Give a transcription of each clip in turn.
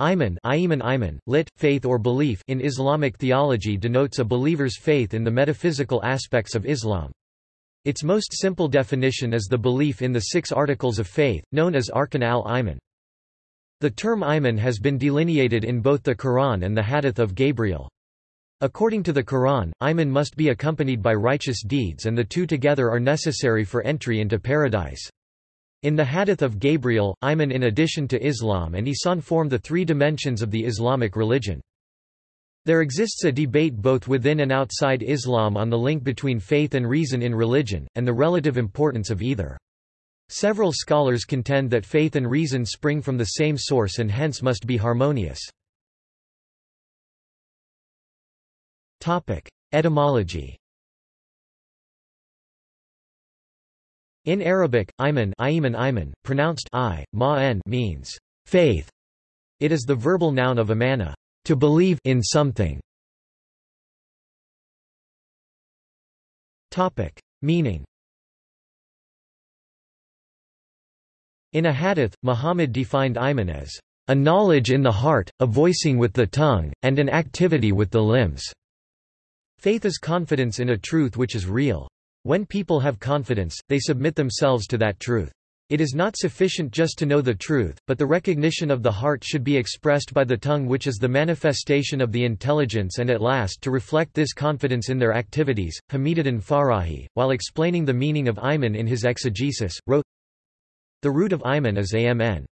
Iman, iman, iman lit, faith or belief in Islamic theology denotes a believer's faith in the metaphysical aspects of Islam. Its most simple definition is the belief in the six articles of faith, known as Arkan al-Iman. The term iman has been delineated in both the Quran and the Hadith of Gabriel. According to the Quran, iman must be accompanied by righteous deeds and the two together are necessary for entry into paradise. In the Hadith of Gabriel, Iman in addition to Islam and Ihsan form the three dimensions of the Islamic religion. There exists a debate both within and outside Islam on the link between faith and reason in religion, and the relative importance of either. Several scholars contend that faith and reason spring from the same source and hence must be harmonious. Etymology In Arabic, iman, iman, iman pronounced I, ma means faith. It is the verbal noun of amana, to believe in something. Topic: Meaning. In a hadith, Muhammad defined iman as a knowledge in the heart, a voicing with the tongue, and an activity with the limbs. Faith is confidence in a truth which is real. When people have confidence, they submit themselves to that truth. It is not sufficient just to know the truth, but the recognition of the heart should be expressed by the tongue which is the manifestation of the intelligence and at last to reflect this confidence in their activities. Hamiduddin Farahi, while explaining the meaning of Iman in his exegesis, wrote, The root of Iman is amn.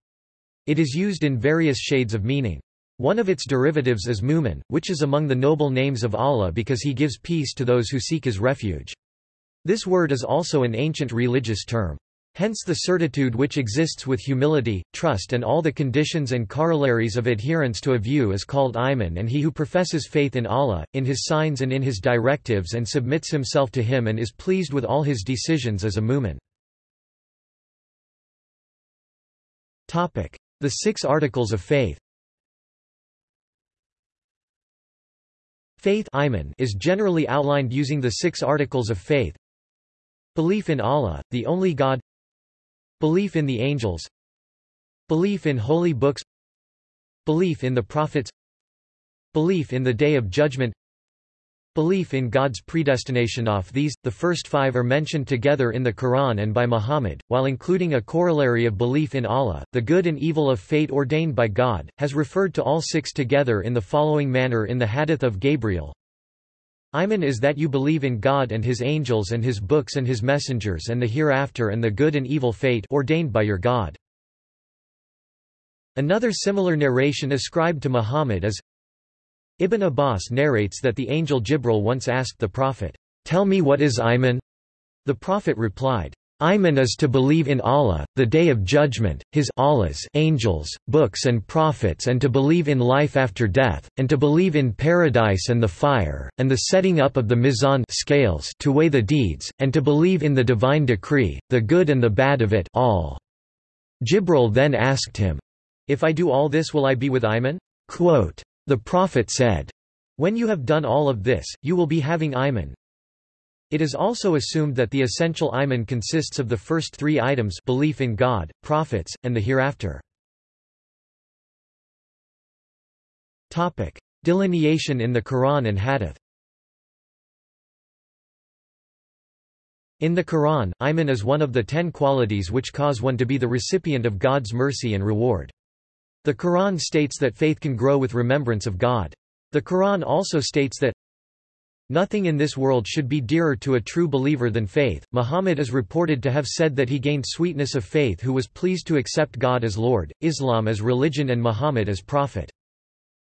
It is used in various shades of meaning. One of its derivatives is Mumin, which is among the noble names of Allah because he gives peace to those who seek his refuge. This word is also an ancient religious term. Hence the certitude which exists with humility, trust and all the conditions and corollaries of adherence to a view is called iman and he who professes faith in Allah, in his signs and in his directives and submits himself to him and is pleased with all his decisions is a mu'min. The six articles of faith Faith is generally outlined using the six articles of faith, Belief in Allah, the only God. Belief in the angels. Belief in holy books. Belief in the prophets. Belief in the Day of Judgment. Belief in God's predestination Of these, the first five are mentioned together in the Quran and by Muhammad, while including a corollary of belief in Allah, the good and evil of fate ordained by God, has referred to all six together in the following manner in the Hadith of Gabriel, Iman is that you believe in God and His angels and His books and His messengers and the hereafter and the good and evil fate ordained by your God. Another similar narration ascribed to Muhammad is Ibn Abbas narrates that the angel Jibril once asked the Prophet, Tell me what is Iman? The Prophet replied, Iman is to believe in Allah, the Day of Judgment, His Allah's angels, books and prophets and to believe in life after death, and to believe in paradise and the fire, and the setting up of the mizan scales to weigh the deeds, and to believe in the divine decree, the good and the bad of it all. Jibril then asked him, If I do all this will I be with Iman? Quote, the Prophet said, When you have done all of this, you will be having Iman, it is also assumed that the essential iman consists of the first three items belief in God, prophets, and the hereafter. Delineation in the Quran and Hadith In the Quran, iman is one of the ten qualities which cause one to be the recipient of God's mercy and reward. The Quran states that faith can grow with remembrance of God. The Quran also states that Nothing in this world should be dearer to a true believer than faith. Muhammad is reported to have said that he gained sweetness of faith who was pleased to accept God as Lord, Islam as religion and Muhammad as prophet.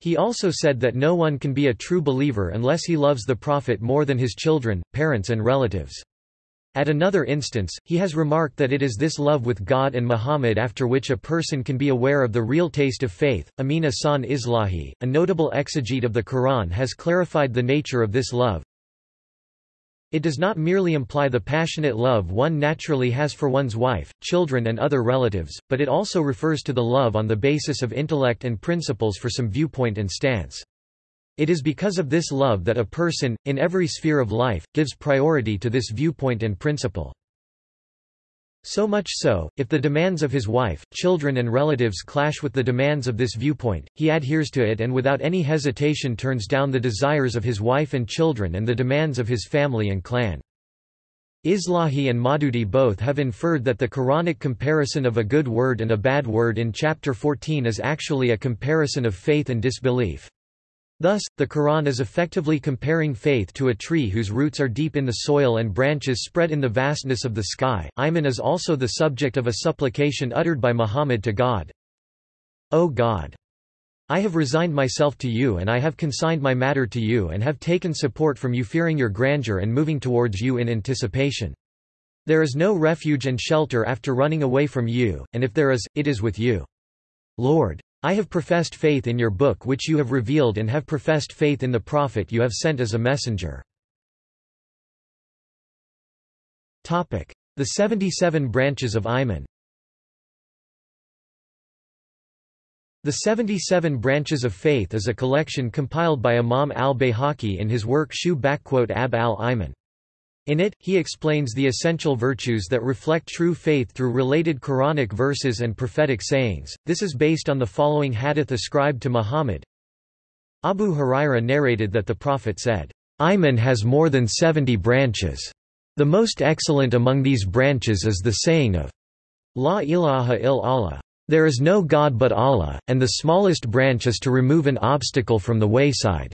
He also said that no one can be a true believer unless he loves the prophet more than his children, parents and relatives. At another instance, he has remarked that it is this love with God and Muhammad after which a person can be aware of the real taste of faith. Amin Ahsan Islahi, a notable exegete of the Quran has clarified the nature of this love. It does not merely imply the passionate love one naturally has for one's wife, children and other relatives, but it also refers to the love on the basis of intellect and principles for some viewpoint and stance. It is because of this love that a person, in every sphere of life, gives priority to this viewpoint and principle. So much so, if the demands of his wife, children and relatives clash with the demands of this viewpoint, he adheres to it and without any hesitation turns down the desires of his wife and children and the demands of his family and clan. Islahi and Maududi both have inferred that the Quranic comparison of a good word and a bad word in chapter 14 is actually a comparison of faith and disbelief. Thus, the Quran is effectively comparing faith to a tree whose roots are deep in the soil and branches spread in the vastness of the sky. Iman is also the subject of a supplication uttered by Muhammad to God. O God! I have resigned myself to you and I have consigned my matter to you and have taken support from you fearing your grandeur and moving towards you in anticipation. There is no refuge and shelter after running away from you, and if there is, it is with you. Lord! I have professed faith in your book which you have revealed and have professed faith in the prophet you have sent as a messenger. The 77 branches of Iman The 77 Branches of Faith is a collection compiled by Imam al-Bayhaqi in his work Shu Ab al-Iman. In it, he explains the essential virtues that reflect true faith through related Quranic verses and prophetic sayings. This is based on the following hadith ascribed to Muhammad. Abu Huraira narrated that the Prophet said, Iman has more than 70 branches. The most excellent among these branches is the saying of La ilaha il Allah. There is no God but Allah, and the smallest branch is to remove an obstacle from the wayside.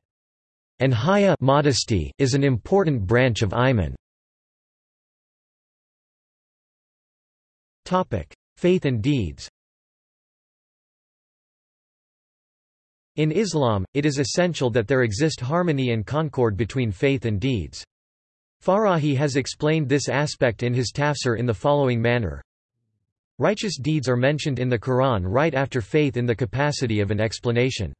And haya modesty is an important branch of Iman. Faith and deeds In Islam, it is essential that there exist harmony and concord between faith and deeds. Farahi has explained this aspect in his tafsir in the following manner. Righteous deeds are mentioned in the Quran right after faith in the capacity of an explanation.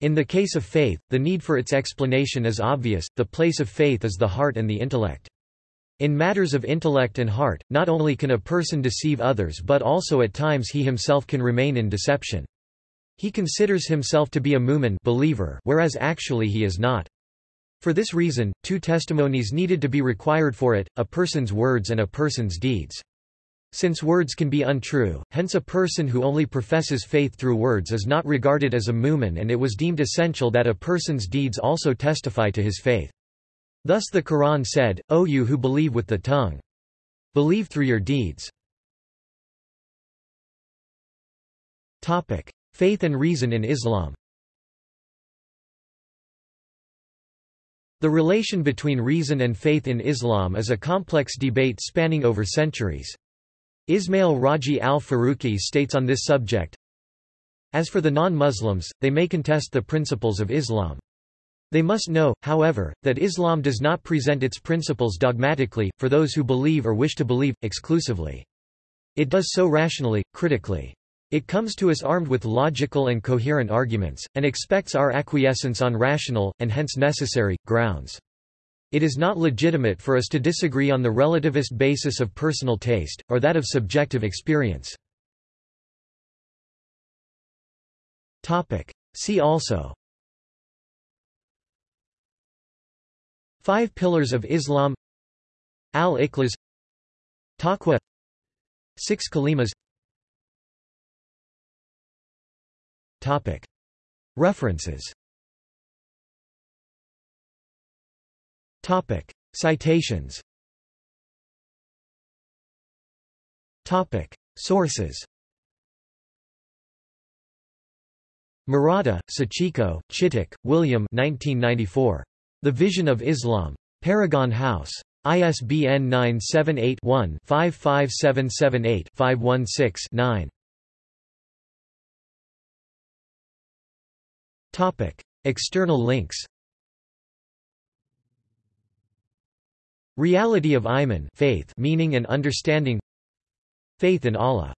In the case of faith, the need for its explanation is obvious, the place of faith is the heart and the intellect. In matters of intellect and heart, not only can a person deceive others but also at times he himself can remain in deception. He considers himself to be a mu'min believer whereas actually he is not. For this reason, two testimonies needed to be required for it, a person's words and a person's deeds. Since words can be untrue, hence a person who only professes faith through words is not regarded as a mu'min and it was deemed essential that a person's deeds also testify to his faith. Thus the Quran said, O you who believe with the tongue. Believe through your deeds. Faith and reason in Islam The relation between reason and faith in Islam is a complex debate spanning over centuries. Ismail Raji al-Faruqi states on this subject, As for the non-Muslims, they may contest the principles of Islam. They must know, however, that Islam does not present its principles dogmatically, for those who believe or wish to believe, exclusively. It does so rationally, critically. It comes to us armed with logical and coherent arguments, and expects our acquiescence on rational, and hence necessary, grounds. It is not legitimate for us to disagree on the relativist basis of personal taste, or that of subjective experience. See also Five Pillars of Islam. Al-Ikhlas Taqwa Six Kalimas. References. Citations. Sources. Murata, Sachiko, Chittick, William 1994. The Vision of Islam. Paragon House. ISBN 978-1-55778-516-9. External links Reality of Iman faith meaning and understanding Faith in Allah